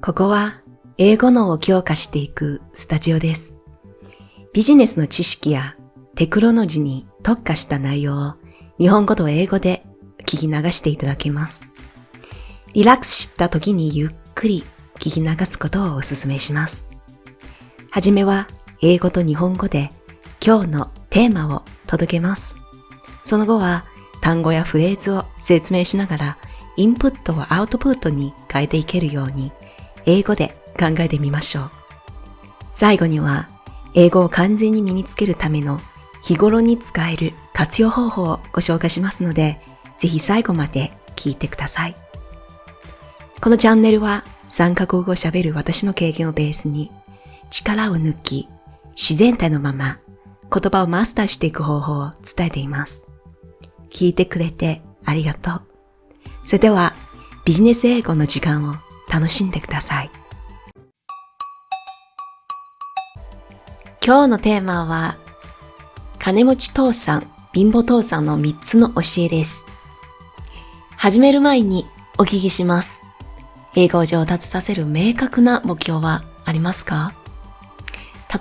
ここは英語脳を強化していくスタジオです。ビジネスの知識やテクノロジーに特化した内容を日本語と英語で聞き流していただけます。リラックスした時にゆっくり聞き流すことをお勧めします。はじめは英語と日本語で今日のテーマを届けます。その後は単語やフレーズを説明しながらインプットをアウトプットに変えていけるように英語で考えてみましょう。最後には英語を完全に身につけるための日頃に使える活用方法をご紹介しますので、ぜひ最後まで聞いてください。このチャンネルは3カ国語を喋る私の経験をベースに力を抜き自然体のまま言葉をマスターしていく方法を伝えています。聞いてくれてありがとう。それではビジネス英語の時間を楽しんでください。今日のテーマは金持ち父さん、貧乏父さんの3つの教えです。始める前にお聞きします。英語を上達させる明確な目標はありますか？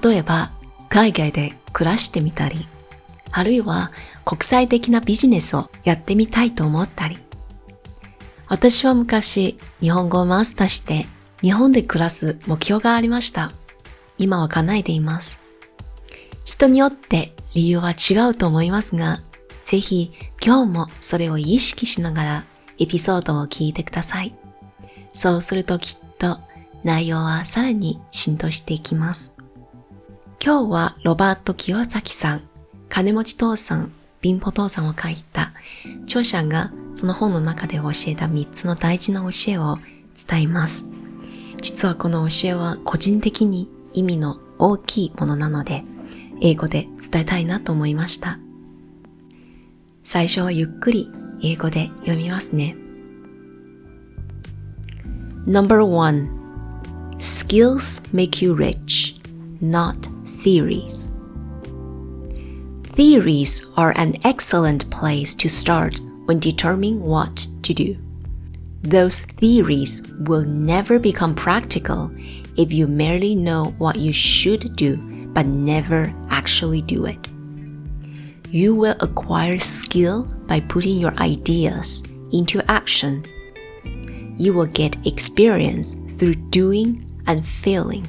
例えば、海外で暮らしてみたり、あるいは国際的なビジネスをやってみたいと思ったり。私は昔、日本語をマスターして日本で暮らす目標がありました。今は叶えています。人によって理由は違うと思いますが、ぜひ今日もそれを意識しながらエピソードを聞いてください。そうするときっと内容はさらに浸透していきます。今日はロバート清崎さん、金持ち父さん、貧乏父さんを書いた著者がその本の中で教えた3つの大事な教えを伝えます。実はこの教えは個人的に意味の大きいものなので、英語で伝えたいなと思いました。最初はゆっくり英語で読みますね。Number one, skills make you rich, not theories. Theories are an excellent place to start when determining what to do. Those theories will never become practical if you merely know what you should do but never actually do it. You will acquire skill by putting your ideas into action. You will get experience through doing and failing.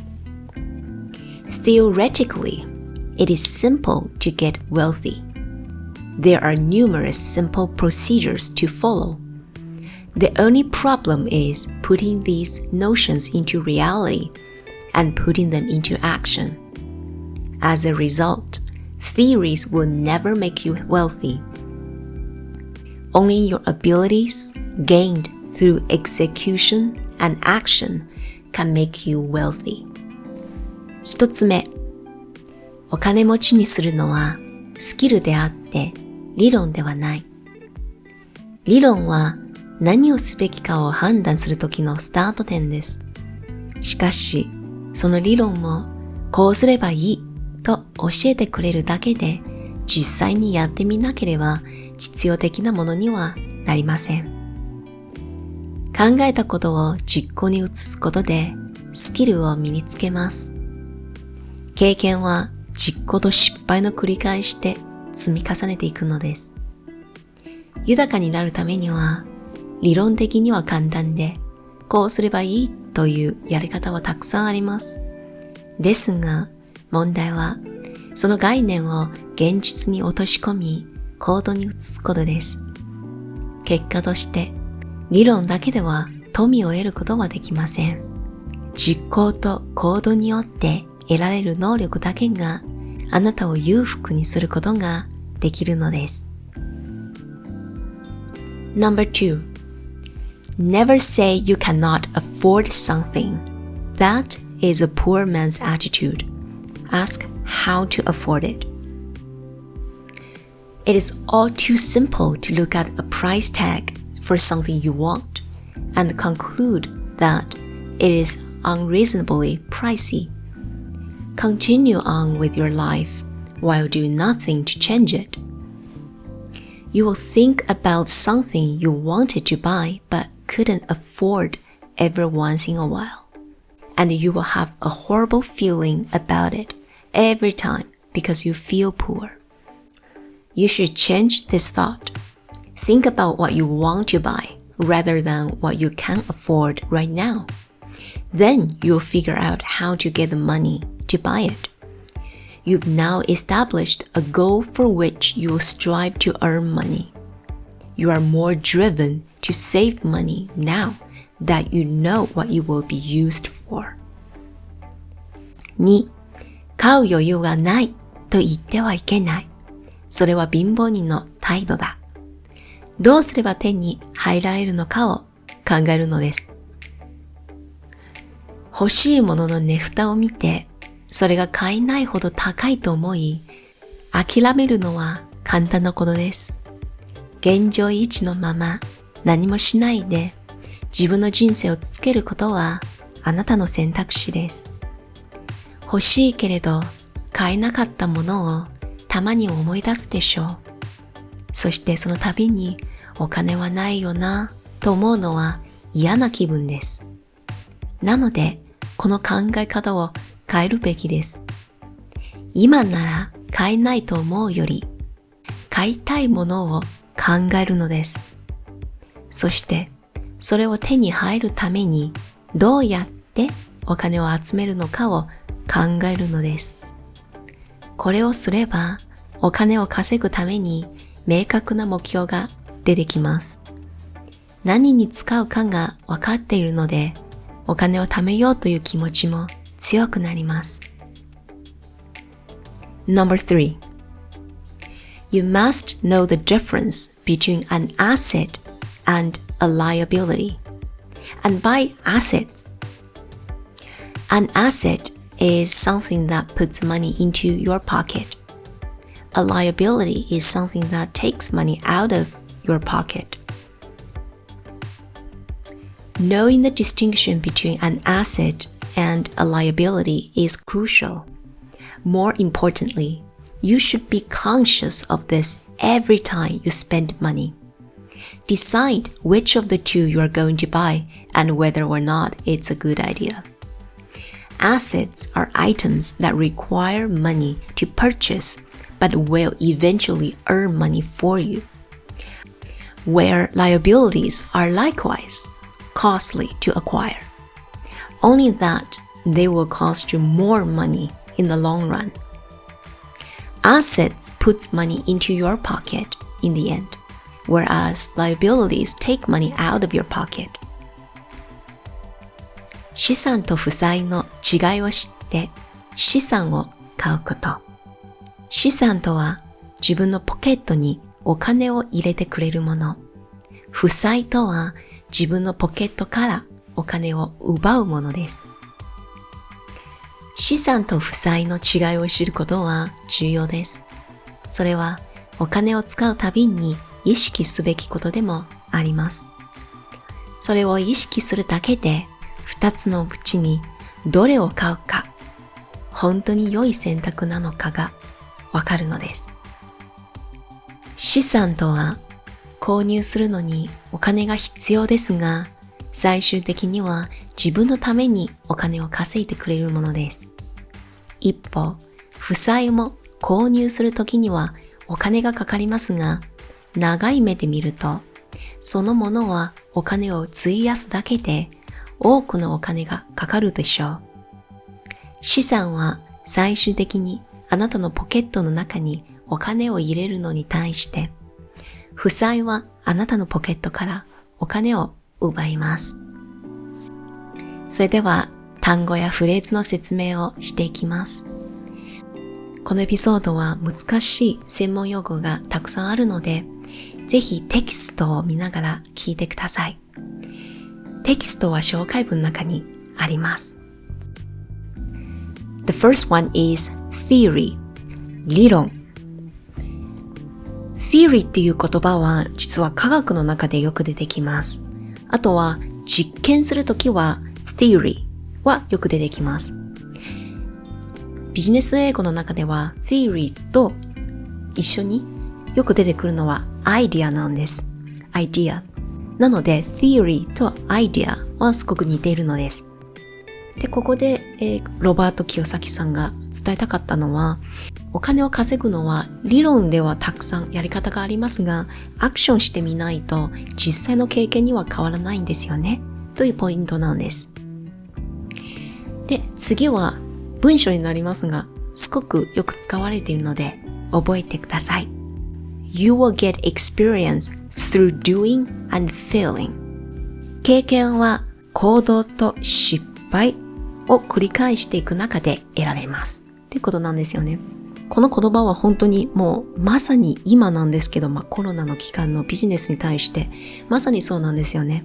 Theoretically, it is simple to get wealthy There are numerous simple procedures to follow. The only problem is putting these notions into reality and putting them into action. As a result, theories will never make you wealthy. Only your abilities gained through execution and action can make you wealthy. 一つ目、お金持ちにするのはスキルであって 理論ではない。理論は何をすべきかを判断するときのスタート点です。しかし、その理論もこうすればいいと教えてくれるだけで実際にやってみなければ実用的なものにはなりません。考えたことを実行に移すことでスキルを身につけます。経験は実行と失敗の繰り返しで積み重ねていくのです。豊かになるためには理論的には簡単でこうすればいいというやり方はたくさんあります。ですが問題はその概念を現実に落とし込み行動に移すことです。結果として理論だけでは富を得ることはできません。実行と行動によって得られる能力だけがあなたを裕福にすることができるのです。Number two, never say you cannot afford something. That is a poor man's attitude. Ask how to afford it. It is all too simple to look at a price tag for something you want and conclude that it is unreasonably pricey. Continue on with your life while doing nothing to change it. You will think about something you wanted to buy but couldn't afford every once in a while. And you will have a horrible feeling about it every time because you feel poor. You should change this thought. Think about what you want to buy rather than what you can afford right now. Then you'll figure out how to get the money to buy it. You've now established a goal for which you will strive to earn money. You are more driven to save money now that you know what it will be used for. 2. 買う余裕がないと言ってはいけない。それは貧乏人の態度だ。どうすれば手に入られるのかを考えるのです。欲しいものの値札を見て、それが買えないほど高いと思い、諦めるのは簡単なことです。現状維持のまま何もしないで自分の人生を続けることはあなたの選択肢です。欲しいけれど買えなかったものをたまに思い出すでしょう。そしてその度にお金はないよなと思うのは嫌な気分です。なので、この考え方を変えるべきです。今なら買えないと思うより、買いたいものを考えるのです。そして、それを手に入るためにどうやってお金を集めるのかを考えるのです。これをすれば、お金を稼ぐために明確な目標が出てきます。何に使うかが分かっているので、お金を貯めようという気持ちも強くなります。3 You must know the difference between an asset and a liability. And by assets, an asset is something that puts money into your pocket. A liability is something that takes money out of your pocket. Knowing the distinction between an asset and a liability is crucial. More importantly, you should be conscious of this every time you spend money. Decide which of the two you are going to buy and whether or not it's a good idea. Assets are items that require money to purchase but will eventually earn money for you. Where liabilities are likewise costly to acquire, only that they will cost you more money in the long run. Assets puts money into your pocket in the end, whereas liabilities take money out of your pocket. 資産と負債の違いを知って資産を買うこと。資産とは自分のポケットにお金を入れてくれるもの。負債とは自分のポケットからお金を奪うものです。資産と負債の違いを知ることは重要です。それはお金を使うたびに意識すべきことでもあります。それを意識するだけで二つのうちにどれを買うか、本当に良い選択なのかがわかるのです。資産とは購入するのにお金が必要ですが、最終的には自分のためにお金を稼いでくれるものです。一方、負債も購入するときにはお金がかかりますが、長い目で見ると、そのものはお金を費やすだけで多くのお金がかかるでしょう。資産は最終的にあなたのポケットの中にお金を入れるのに対して、負債はあなたのポケットからお金を奪います。それでは単語やフレーズの説明をしていきます。このエピソードは難しい専門用語がたくさんあるので、ぜひテキストを見ながら聞いてください。テキストは紹介文の中にあります。The first one is theory 理論 theory っていう言葉は実は科学の中でよく出てきます。あとは実験するときは theory はよく出てきます。ビジネス英語の中では theory と一緒によく出てくるのはアイディアなんです。アイディア。なので theory と idea をはすごく似ているのです。で、ここで、えー、ロバート清崎さんが伝えたかったのは、お金を稼ぐのは理論ではたくさんやり方がありますが、アクションしてみないと実際の経験には変わらないんですよね。というポイントなんです。で、次は文章になりますが、すごくよく使われているので、覚えてください。You will get experience through doing and failing. 経験は行動と失敗を繰り返していく中で得られます。ということなんですよね。この言葉は本当にもうまさに今なんですけど、まあ、コロナの期間のビジネスに対してまさにそうなんですよね。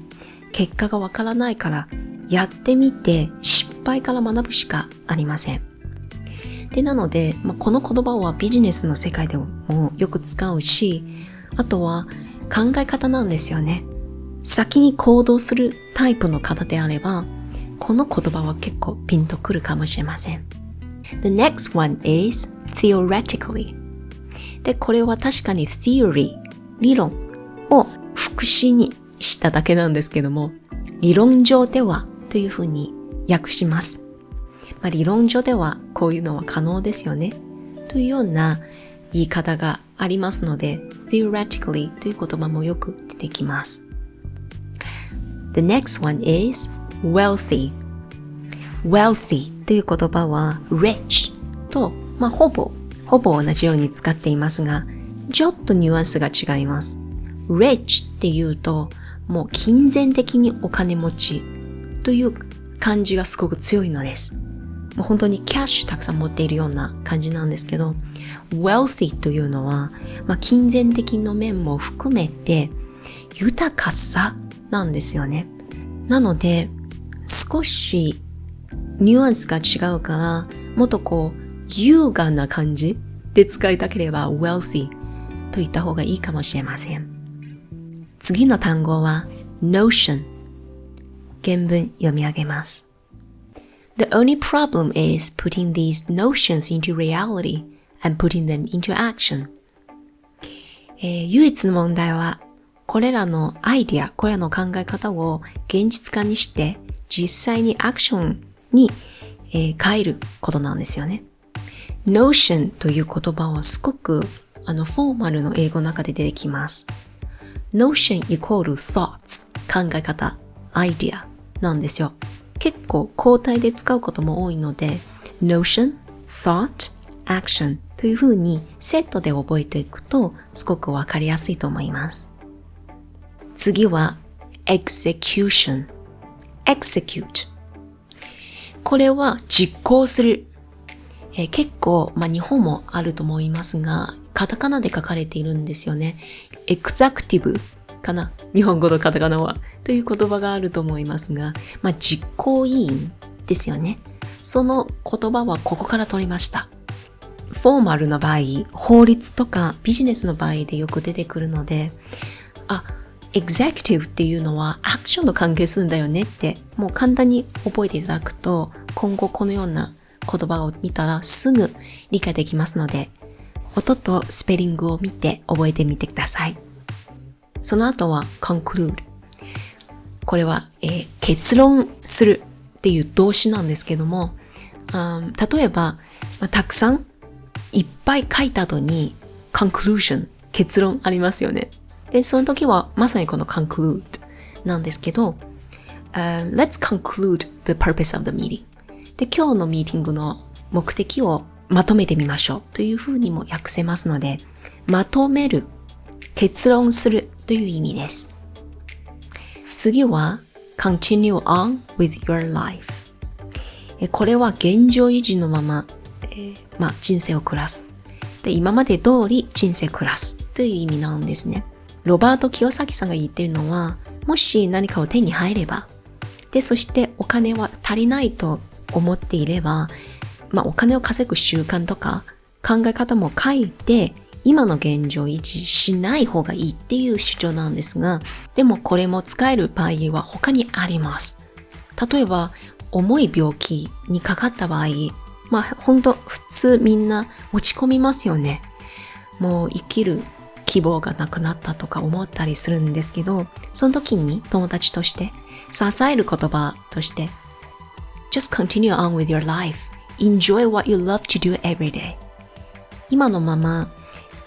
結果がわからないからやってみて失敗から学ぶしかありません。で、なので、まあ、この言葉はビジネスの世界でもよく使うし、あとは考え方なんですよね。先に行動するタイプの方であれば、この言葉は結構ピンとくるかもしれません。The next one is theoretically. で、これは確かに theory、理論を副詞にしただけなんですけども、理論上ではというふうに訳します。まあ、理論上ではこういうのは可能ですよね。というような言い方がありますので、theoretically という言葉もよく出てきます。The next one is wealthy. wealthy という言葉は rich と、まあ、ほぼ、ほぼ同じように使っていますが、ちょっとニュアンスが違います。rich っていうと、もう金銭的にお金持ちという感じがすごく強いのです。もう本当にキャッシュたくさん持っているような感じなんですけど、wealthy というのは、まあ、金銭的な面も含めて豊かさなんですよね。なので、少しニュアンスが違うから、もっとこう、優雅な感じで使いたければ wealthy と言った方がいいかもしれません。次の単語は notion 原文読み上げます。The only problem is putting these notions into reality and putting them into action. えー、唯一の問題は、これらのアイディア、これらの考え方を現実化にして、実際にアクションに、えー、変えることなんですよね。Notion という言葉はすごくあのフォーマルの英語の中で出てきます。Notion イコール thoughts 考え方、アイディアなんですよ。結構交代で使うことも多いので Notion, Thought, Action という風にセットで覚えていくとすごくわかりやすいと思います。次は Execution Execute これは実行する。えー、結構、まあ、日本もあると思いますが、カタカナで書かれているんですよね。エクザクティブかな？日本語のカタカナは。という言葉があると思いますが、まあ、実行委員ですよね。その言葉はここから取りました。フォーマルな場合、法律とかビジネスの場合でよく出てくるので、あ、エグゼクティブっていうのはアクションと関係するんだよねってもう簡単に覚えていただくと今後このような言葉を見たらすぐ理解できますので音とスペリングを見て覚えてみてください。その後は conclude。これは、えー、結論するっていう動詞なんですけども、例えば、まあ、たくさんいっぱい書いた後に conclusion 結論ありますよね。で、その時はまさにこの conclude なんですけど、uh, let's conclude the purpose of the meeting で、今日のミーティングの目的をまとめてみましょうというふうにも訳せますので、まとめる、結論するという意味です。次は continue on with your life これは現状維持のまま、えー、まあ、人生を暮らす。で、今まで通り人生暮らすという意味なんですね。ロバート清崎さんが言ってるのは、もし何かを手に入れば、で、そしてお金は足りないと思っていれば、まあお金を稼ぐ習慣とか考え方も書いて、今の現状維持しない方がいいっていう主張なんですが、でもこれも使える場合は他にあります。例えば、重い病気にかかった場合、まあ本当普通みんな落ち込みますよね。もう生きる希望がなくなったとか思ったりするんですけど、その時に友達として支える言葉として Just continue on with your life. Enjoy what you love to do every day. 今のまま、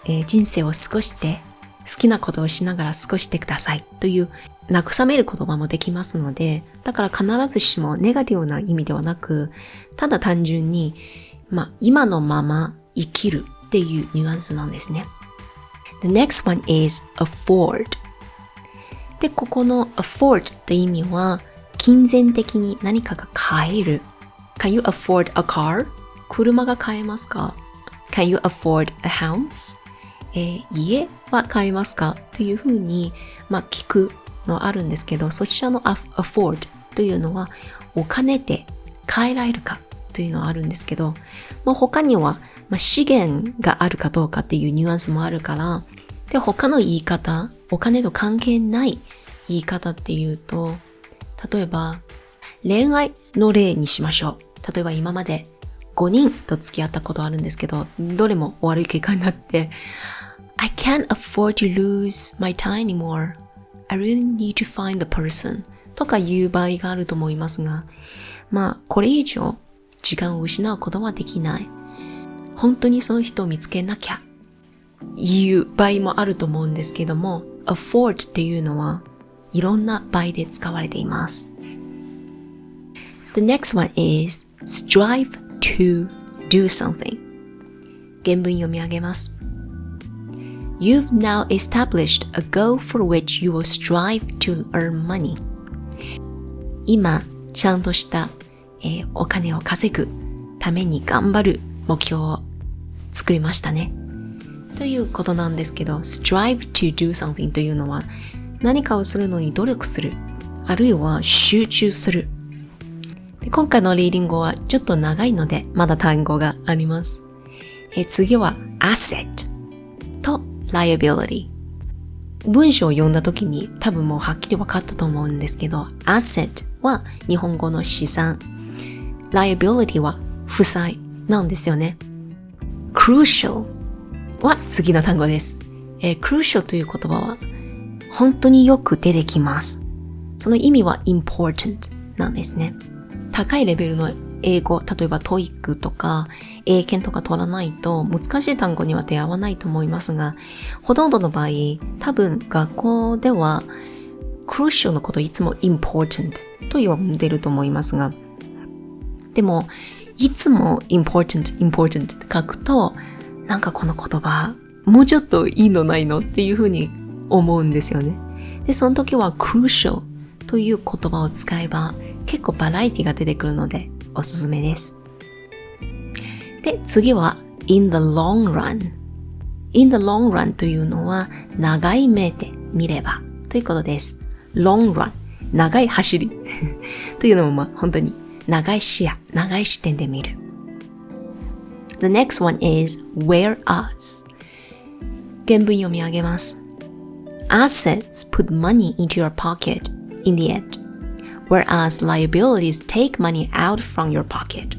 えー、人生を過ごして好きなことをしながら過ごしてくださいという慰める言葉もできますので、だから必ずしもネガティブな意味ではなく、ただ単純に、まあ、今のまま生きるっていうニュアンスなんですね。The next one is afford. で、ここの afford という意味は、金銭的に何かが買える。Can you afford a car? 車が買えますか ?Can you afford a house? えー、家は買えますか？というふうに、まあ、聞くのあるんですけど、そちらの afford というのはお金で買えられるか？というのはあるんですけど、まあ、他には、まあ、資源があるかどうかっていうニュアンスもあるから、で、他の言い方、お金と関係ない言い方っていうと、例えば、恋愛の例にしましょう。例えば今まで5人と付き合ったことあるんですけど、どれも悪い結果になって、I can't afford to lose my time anymore. I really need to find the person とか言う場合があると思いますが、まあ、これ以上時間を失うことはできない。本当にその人を見つけなきゃ言う場合もあると思うんですけども、afford っていうのはいろんな場合で使われています。The next one is strive to do something 原文読み上げます。You've now established a goal for which you will strive to earn money. 今、ちゃんとした、えー、お金を稼ぐために頑張る目標を作りましたね。ということなんですけど、strive to do something というのは何かをするのに努力する、あるいは集中する。で今回のリーディングはちょっと長いので、まだ単語があります。え次は asset と liability。文章を読んだ時に多分もうはっきり分かったと思うんですけど、asset は日本語の資産、liability は負債なんですよね。crucial は次の単語です。えー、crucial という言葉は本当によく出てきます。その意味は important なんですね。高いレベルの英語、例えば TOEIC とか英検とか取らないと難しい単語には出会わないと思いますが、ほとんどの場合、多分学校では crucial のこといつも important と呼んでると思いますが、でも、いつも important, important って書くと、なんかこの言葉、もうちょっといいのないのっていうふうに思うんですよね。で、その時は crucial という言葉を使えば結構バラエティが出てくるのでおすすめです。で、次は in the long run。in the long run というのは長い目で見ればということです。long run 長い走り というのもまあ本当に長い視野、長い視点で見る。The next one is whereas 原文読み上げます。Assets put money into your pocket in the end, whereas liabilities take money out from your pocket.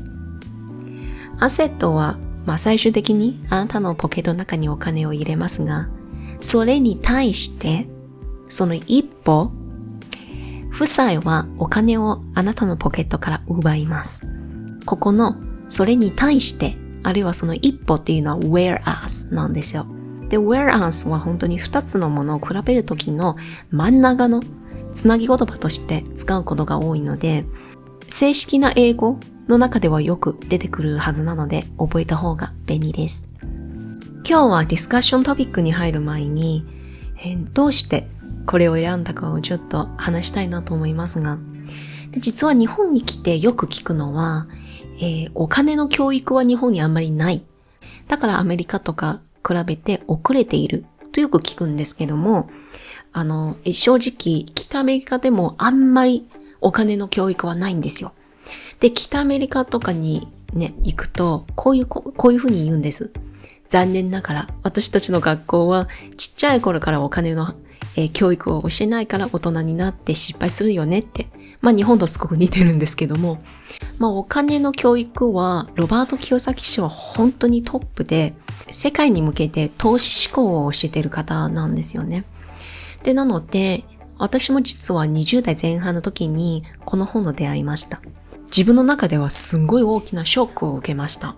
アセットは、まあ、最終的にあなたのポケットの中にお金を入れますが、それに対して、その一歩、負債はお金をあなたのポケットから奪います。ここの、それに対して、あるいはその一歩っていうのは whereas なんですよ。で、whereas は本当に二つのものを比べるときの真ん中のつなぎ言葉として使うことが多いので、正式な英語の中ではよく出てくるはずなので覚えた方が便利です。今日はディスカッショントピックに入る前に、えー、どうしてこれを選んだかをちょっと話したいなと思いますが、で実は日本に来てよく聞くのは、えー、お金の教育は日本にあんまりない。だからアメリカとか比べて遅れているとよく聞くんですけども、あの、正直、北アメリカでもあんまりお金の教育はないんですよ。で、北アメリカとかにね、行くと、こういう、こういうふうに言うんです。残念ながら、私たちの学校はちっちゃい頃からお金の、えー、教育を教えないから大人になって失敗するよねって。まあ日本とすごく似てるんですけども、まあお金の教育はロバート清崎氏は本当にトップで、世界に向けて投資志向を教えてる方なんですよね。で、なので、私も実は20代前半の時にこの本と出会いました。自分の中ではすんごい大きなショックを受けました。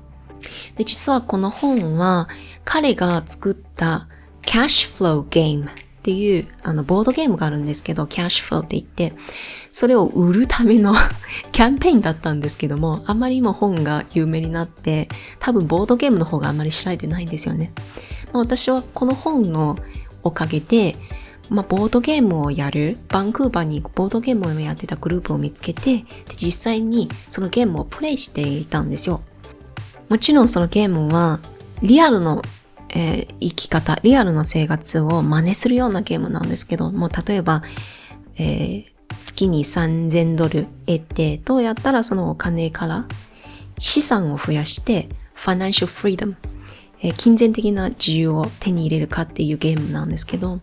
で、実はこの本は彼が作ったキャッシュフローゲームっていうあのボードゲームがあるんですけど、キャッシュフローって言って、それを売るための キャンペーンだったんですけども、あまりにも本が有名になって、多分ボードゲームの方があまり知られてないんですよね。まあ、私はこの本のおかげで、まあ、ボードゲームをやる、バンクーバーにボードゲームをやってたグループを見つけて、で実際にそのゲームをプレイしていたんですよ。もちろんそのゲームは、リアルの、えー、生き方、リアルの生活を真似するようなゲームなんですけども、例えば、えー、月に3000ドル得て、どうやったらそのお金から資産を増やして、ファナンシャルフリーダム、え、金銭的な自由を手に入れるかっていうゲームなんですけど、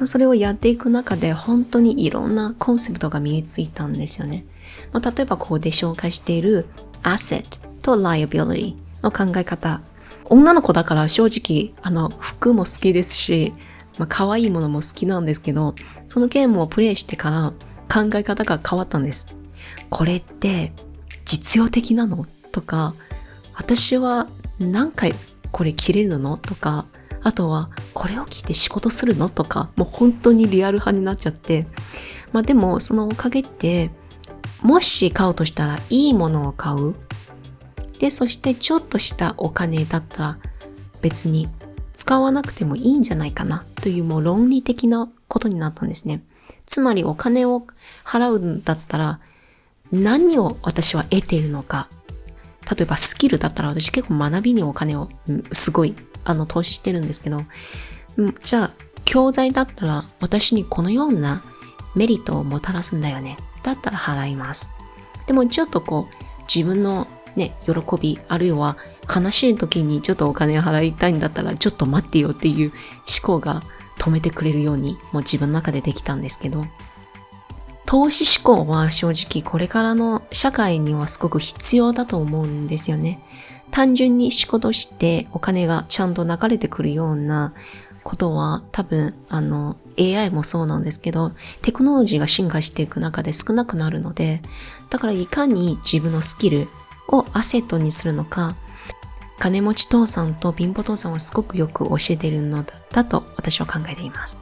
ま、それをやっていく中で本当にいろんなコンセプトが身についたんですよね。まあ、例えばここで紹介している asset と liability の考え方。女の子だから正直、あの、服も好きですし、まあ、可愛いものも好きなんですけど、そのゲームをプレイしてから考え方が変わったんです。これって実用的なの？とか、私は何回これ着れるの？とか、あとは、これを着て仕事するの？とか、もう本当にリアル派になっちゃって。まあでも、そのおかげって、もし買うとしたらいいものを買う。で、そしてちょっとしたお金だったら別に使わなくてもいいんじゃないかなというもう論理的なことになったんですね。つまりお金を払うんだったら何を私は得ているのか。例えばスキルだったら私結構学びにお金をすごいあの、投資してるんですけど、じゃあ、教材だったら私にこのようなメリットをもたらすんだよね。だったら払います。でもちょっとこう、自分のね、喜び、あるいは悲しい時にちょっとお金を払いたいんだったら、ちょっと待ってよっていう思考が止めてくれるように、もう自分の中でできたんですけど、投資思考は正直これからの社会にはすごく必要だと思うんですよね。単純に仕事してお金がちゃんと流れてくるようなことは多分あの AI もそうなんですけどテクノロジーが進化していく中で少なくなるのでだからいかに自分のスキルをアセットにするのか金持ち父さんと貧乏父さんはすごくよく教えているのだと私は考えています。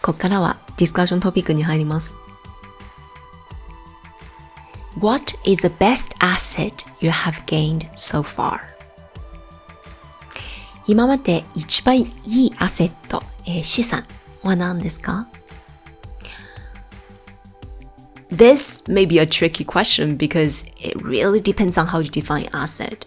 ここからはディスカッショントピックに入ります。What is the best asset you have gained so far? 今まで一番いいアセット、えー、資産は何ですか？This may be a tricky question because it really depends on how you define asset.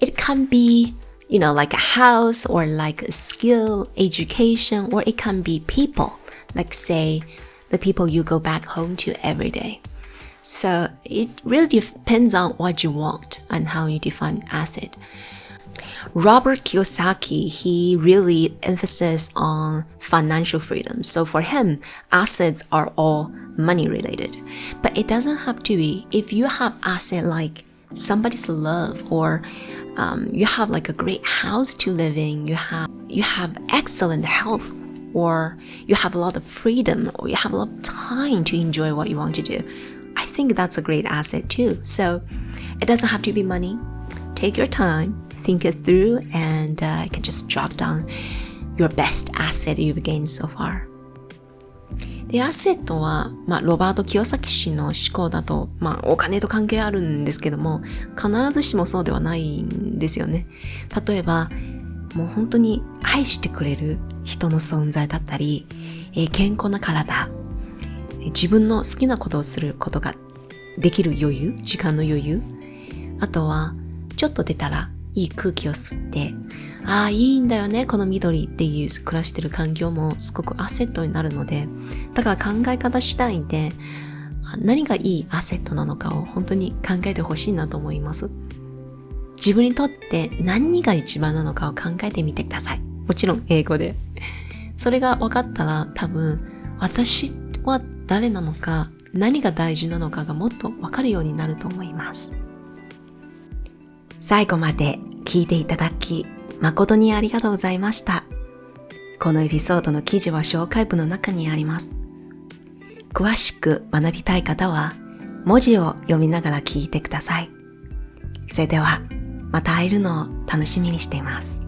It can be you know, like a house or like a skill, education, or it can be people like say the people you go back home to every day. So it really depends on what you want and how you define asset. Robert Kiyosaki, he really emphasizes on financial freedom. So for him, assets are all money related. But it doesn't have to be. If you have asset like somebody's love or um, you have like a great house to live in, you have you have excellent health or you have a lot of freedom or you have a lot of time to enjoy what you want to do. I think that's a great asset too. So it doesn't have to be money. Take your time, think it through, and uh, you can just jot down your best asset you've gained so far. で、アセットは、まあ、ロバート清崎氏の思考だと、まあ、お金と関係あるんですけども、必ずしもそうではないんですよね。例えば、もう本当に愛してくれる人の存在だったり、えー、健康な体、自分の好きなことをすることができる余裕、時間の余裕、あとは、ちょっと出たらいい空気を吸って、ああ、いいんだよね、この緑っていう暮らしてる環境もすごくアセットになるので、だから考え方次第で、何がいいアセットなのかを本当に考えてほしいなと思います。自分にとって何が一番なのかを考えてみてください。もちろん英語で。それが分かったら多分私は誰なのか何が大事なのかがもっとわかるようになると思います。最後まで聞いていただき誠にありがとうございました。このエピソードの記事は紹介文の中にあります。詳しく学びたい方は文字を読みながら聞いてください。それではまた会えるのを楽しみにしています。